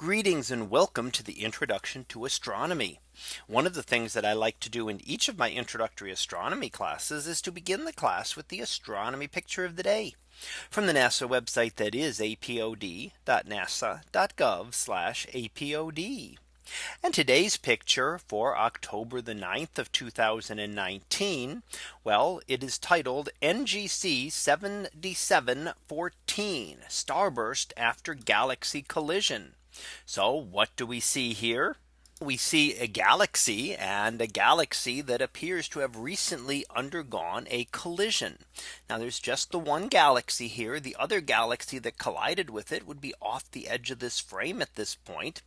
Greetings and welcome to the introduction to astronomy. One of the things that I like to do in each of my introductory astronomy classes is to begin the class with the astronomy picture of the day from the NASA website that is apod.nasa.gov apod. And today's picture for October the 9th of 2019. Well, it is titled NGC 7714 starburst after galaxy collision. So what do we see here? We see a galaxy and a galaxy that appears to have recently undergone a collision. Now there's just the one galaxy here. The other galaxy that collided with it would be off the edge of this frame at this point.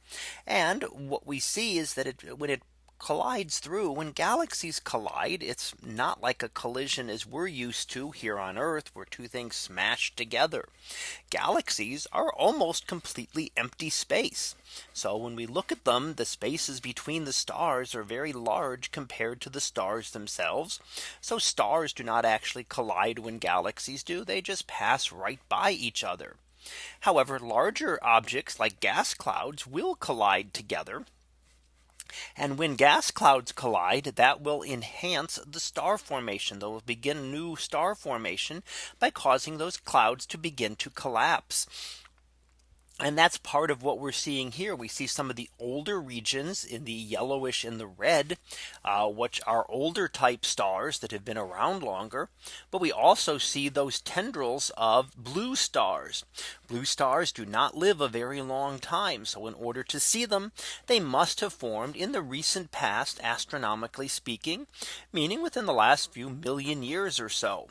And what we see is that it when it collides through. When galaxies collide it's not like a collision as we're used to here on Earth where two things smash together. Galaxies are almost completely empty space. So when we look at them the spaces between the stars are very large compared to the stars themselves. So stars do not actually collide when galaxies do they just pass right by each other. However, larger objects like gas clouds will collide together and when gas clouds collide, that will enhance the star formation. They'll begin new star formation by causing those clouds to begin to collapse. And that's part of what we're seeing here. We see some of the older regions in the yellowish and the red, uh, which are older type stars that have been around longer. But we also see those tendrils of blue stars. Blue stars do not live a very long time. So in order to see them, they must have formed in the recent past, astronomically speaking, meaning within the last few million years or so.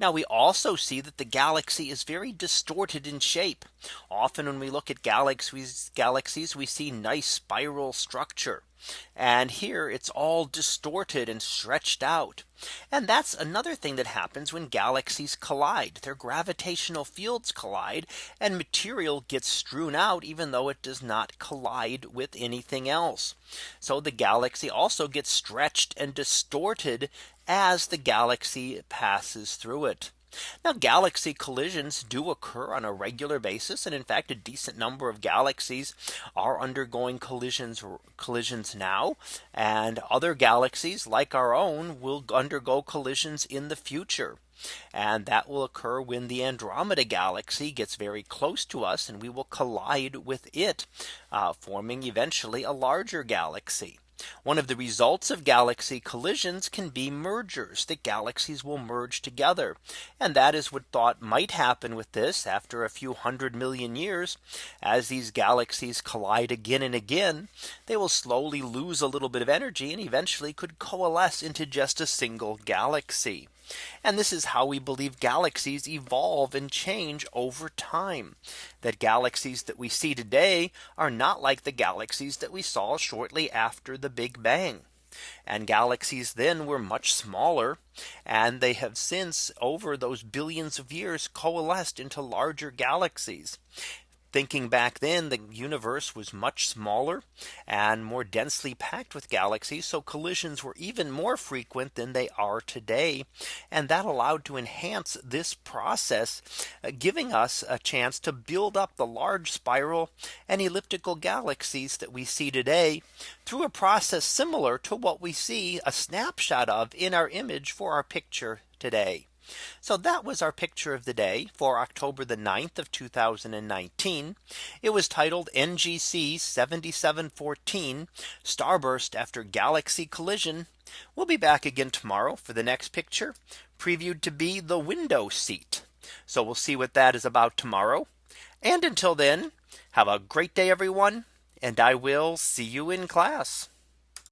Now we also see that the galaxy is very distorted in shape. Often when we look at galaxies, galaxies, we see nice spiral structure. And here it's all distorted and stretched out. And that's another thing that happens when galaxies collide. Their gravitational fields collide and material gets strewn out even though it does not collide with anything else. So the galaxy also gets stretched and distorted as the galaxy passes through it. Now galaxy collisions do occur on a regular basis. And in fact, a decent number of galaxies are undergoing collisions collisions now. And other galaxies like our own will undergo collisions in the future. And that will occur when the Andromeda galaxy gets very close to us and we will collide with it, uh, forming eventually a larger galaxy. One of the results of galaxy collisions can be mergers that galaxies will merge together. And that is what thought might happen with this after a few hundred million years. As these galaxies collide again and again, they will slowly lose a little bit of energy and eventually could coalesce into just a single galaxy. And this is how we believe galaxies evolve and change over time. That galaxies that we see today are not like the galaxies that we saw shortly after the Big Bang. And galaxies then were much smaller. And they have since over those billions of years coalesced into larger galaxies thinking back then the universe was much smaller and more densely packed with galaxies. So collisions were even more frequent than they are today. And that allowed to enhance this process, uh, giving us a chance to build up the large spiral and elliptical galaxies that we see today through a process similar to what we see a snapshot of in our image for our picture today. So that was our picture of the day for October the 9th of 2019. It was titled NGC 7714 starburst after galaxy collision. We'll be back again tomorrow for the next picture previewed to be the window seat. So we'll see what that is about tomorrow. And until then, have a great day, everyone. And I will see you in class.